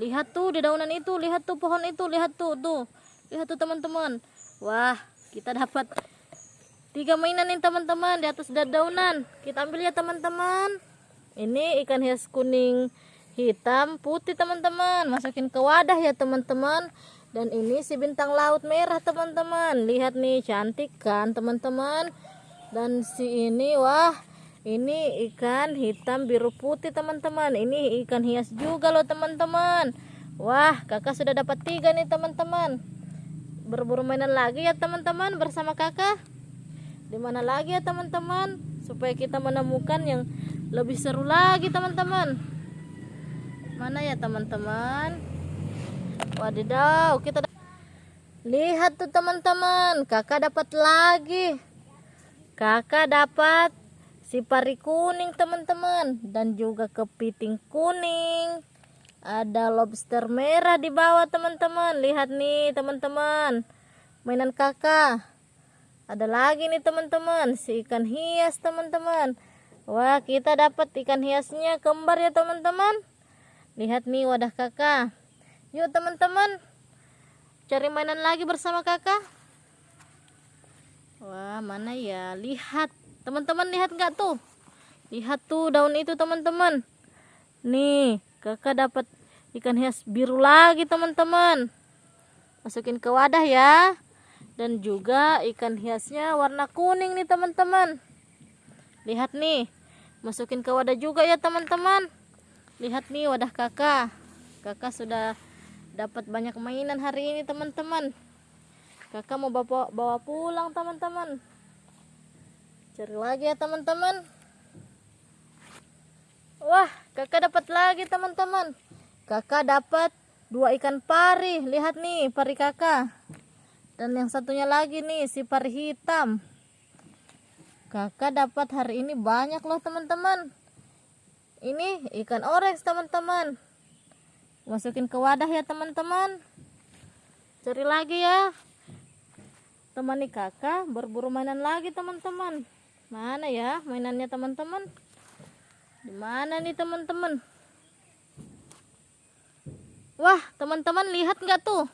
Lihat tuh di daunan itu, lihat tuh pohon itu, lihat tuh, tuh. Lihat tuh teman-teman. Wah, kita dapat tiga mainan nih teman-teman di atas daunan. Kita ambil ya teman-teman. Ini ikan hias kuning hitam putih teman-teman. Masukin ke wadah ya teman-teman. Dan ini si bintang laut merah teman-teman. Lihat nih cantik kan teman-teman. Dan si ini wah ini ikan hitam biru putih teman-teman. Ini ikan hias juga loh teman-teman. Wah kakak sudah dapat tiga nih teman-teman. Berburu mainan lagi ya teman-teman bersama kakak. Di mana lagi ya teman-teman. Supaya kita menemukan yang lebih seru lagi teman-teman. Mana ya teman-teman? Wadidaw, kita lihat tuh teman-teman, kakak dapat lagi. Kakak dapat si pari kuning teman-teman dan juga kepiting kuning. Ada lobster merah di bawah teman-teman. Lihat nih teman-teman, mainan kakak. Ada lagi nih teman-teman, si ikan hias teman-teman. Wah, kita dapat ikan hiasnya kembar ya teman-teman. Lihat nih wadah kakak. Yuk teman-teman Cari mainan lagi bersama kakak Wah mana ya Lihat Teman-teman lihat nggak tuh? Lihat tuh daun itu teman-teman. Nih kakak dapat ikan hias biru lagi teman-teman. Masukin ke wadah ya. Dan juga ikan hiasnya warna kuning nih teman-teman. Lihat nih Masukin ke wadah juga ya teman-teman. Lihat nih wadah kakak. Kakak sudah dapat banyak mainan hari ini teman-teman. Kakak mau bawa, pulang teman-teman cari lagi ya teman-teman. Wah kakak dapat lagi teman-teman. Kakak dapat dua ikan pari. Lihat nih pari kakak. Dan yang satunya lagi nih si pari hitam. Kakak dapat hari ini banyak loh teman-teman. Ini ikan orange teman-teman. Masukin ke wadah ya teman-teman. Cari lagi ya. Temani kakak berburu mainan lagi teman-teman mana ya mainannya teman-teman? Di mana nih teman-teman? Wah teman-teman lihat nggak tuh?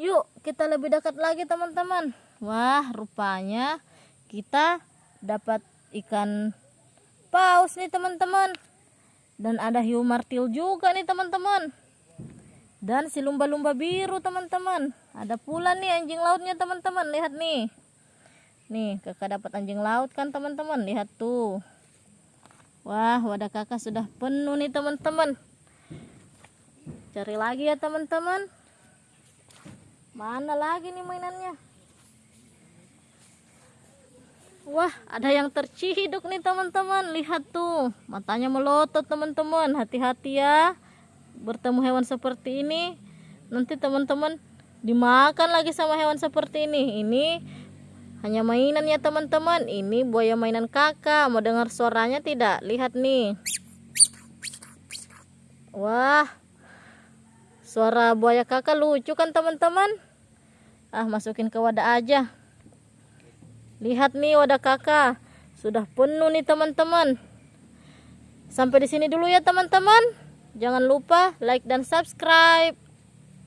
Yuk kita lebih dekat lagi teman-teman. Wah rupanya kita dapat ikan paus nih teman-teman. Dan ada hiu martil juga nih teman-teman. Dan si lumba-lumba biru teman-teman. Ada pula nih anjing lautnya teman-teman. Lihat nih nih kakak dapat anjing laut kan teman-teman lihat tuh wah wadah kakak sudah penuh nih teman-teman cari lagi ya teman-teman mana lagi nih mainannya Wah, ada yang terciduk nih teman-teman. Lihat tuh, matanya melotot teman-teman. Hati-hati ya. Bertemu hewan seperti ini, nanti teman-teman dimakan lagi sama hewan seperti ini. Ini hanya mainan ya teman-teman. Ini buaya mainan kakak. Mau dengar suaranya tidak? Lihat nih. Wah, suara buaya kakak lucu kan teman-teman? Ah, masukin ke wadah aja. Lihat nih wadah kakak. Sudah penuh nih teman-teman. Sampai di sini dulu ya teman-teman. Jangan lupa like dan subscribe.